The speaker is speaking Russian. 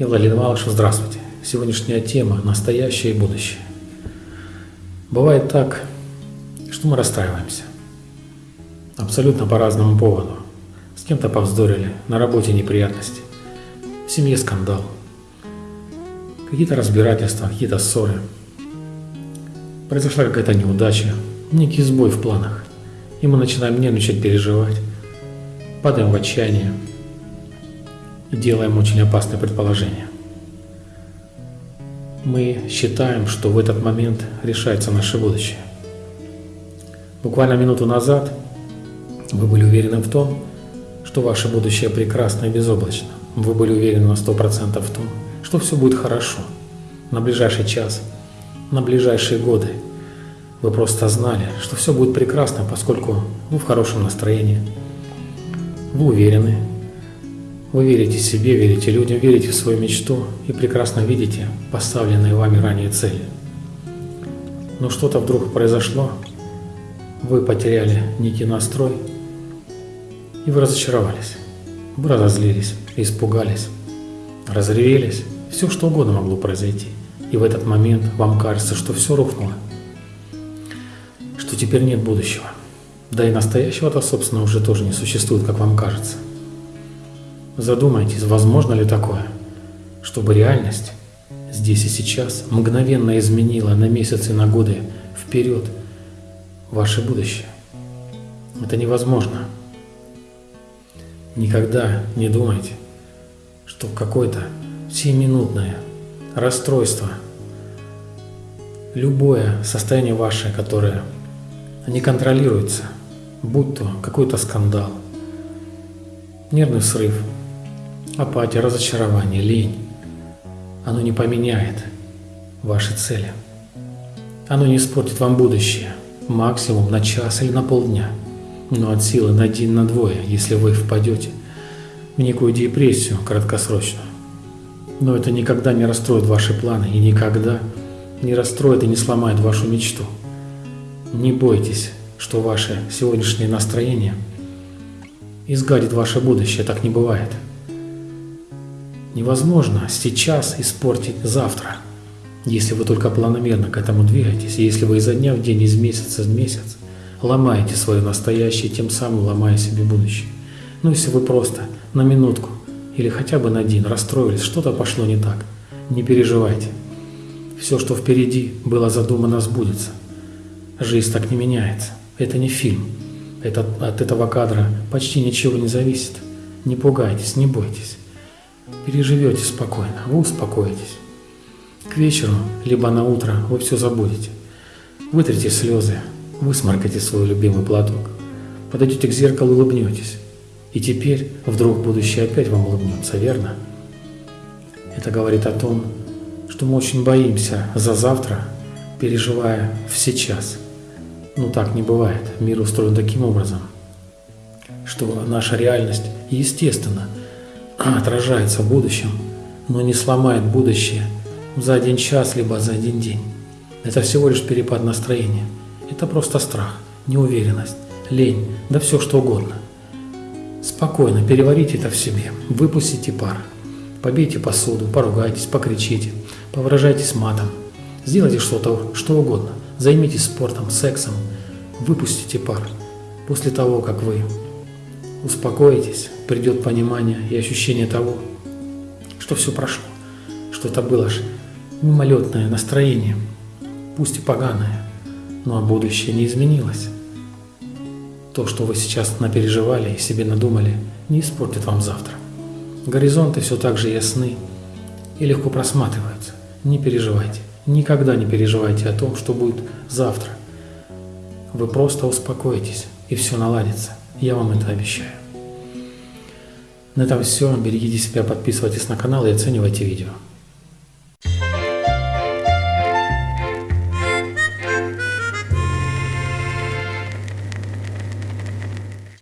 Я Владимир Малышев, здравствуйте. Сегодняшняя тема – настоящее и будущее. Бывает так, что мы расстраиваемся. Абсолютно по разному поводу. С кем-то повздорили, на работе неприятности, в семье скандал, какие-то разбирательства, какие-то ссоры. Произошла какая-то неудача, некий сбой в планах. И мы начинаем нервничать, переживать, падаем в отчаяние и делаем очень опасные предположения. Мы считаем, что в этот момент решается наше будущее. Буквально минуту назад вы были уверены в том, что ваше будущее прекрасно и безоблачно. Вы были уверены на 100% в том, что все будет хорошо на ближайший час, на ближайшие годы. Вы просто знали, что все будет прекрасно, поскольку вы в хорошем настроении. Вы уверены. Вы верите себе, верите людям, верите в свою мечту и прекрасно видите поставленные вами ранее цели. Но что-то вдруг произошло, вы потеряли некий настрой, и вы разочаровались, вы разозлились, испугались, разревелись, все что угодно могло произойти. И в этот момент вам кажется, что все рухнуло, что теперь нет будущего. Да и настоящего-то, собственно, уже тоже не существует, как вам кажется. Задумайтесь, возможно ли такое, чтобы реальность здесь и сейчас мгновенно изменила на месяцы, на годы вперед ваше будущее. Это невозможно. Никогда не думайте, что какое-то сиюминутное расстройство, любое состояние ваше, которое не контролируется, будь то какой-то скандал, нервный срыв, апатия, разочарование, лень, оно не поменяет ваши цели. Оно не испортит вам будущее, максимум на час или на полдня – но от силы на один на двое, если вы впадете в некую депрессию краткосрочную. Но это никогда не расстроит ваши планы и никогда не расстроит и не сломает вашу мечту. Не бойтесь, что ваше сегодняшнее настроение изгадит ваше будущее, так не бывает. Невозможно сейчас испортить завтра, если вы только планомерно к этому двигаетесь, если вы изо дня в день, из месяца в месяц ломаете свое настоящее, тем самым ломая себе будущее. Ну, если вы просто на минутку или хотя бы на день расстроились, что-то пошло не так, не переживайте. Все, что впереди было задумано, сбудется. Жизнь так не меняется. Это не фильм. Это, от этого кадра почти ничего не зависит. Не пугайтесь, не бойтесь. Переживете спокойно, вы успокоитесь. К вечеру, либо на утро вы все забудете. Вытрите слезы, Высморкайте свой любимый платок. Подойдете к зеркалу улыбнетесь. И теперь вдруг будущее опять вам улыбнется, верно? Это говорит о том, что мы очень боимся за завтра, переживая в сейчас. Но так не бывает. Мир устроен таким образом, что наша реальность, естественно, отражается в будущем, но не сломает будущее за один час, либо за один день. Это всего лишь перепад настроения – это просто страх, неуверенность, лень, да все что угодно. Спокойно переварите это в себе, выпустите пар. Побейте посуду, поругайтесь, покричите, повыражайтесь матом. Сделайте что-то, что угодно. Займитесь спортом, сексом. Выпустите пар. После того, как вы успокоитесь, придет понимание и ощущение того, что все прошло, что это было лишь мимолетное настроение, пусть и поганое, но а будущее не изменилось. То, что вы сейчас напереживали и себе надумали, не испортит вам завтра. Горизонты все так же ясны и легко просматриваются. Не переживайте, никогда не переживайте о том, что будет завтра. Вы просто успокоитесь, и все наладится. Я вам это обещаю. На этом все. Берегите себя, подписывайтесь на канал и оценивайте видео.